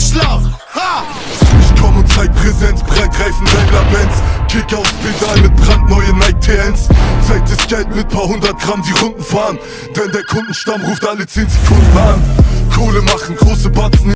Einschlaf. Ha! Ich komm und zeig Präsenz, Breitreifen Daimler Benz Kick aufs Pedal mit brandneuen Nike TNs Zeig das Geld mit paar hundert Gramm die Runden fahren Denn der Kundenstamm ruft alle 10 Sekunden an Kohle machen, große Batzen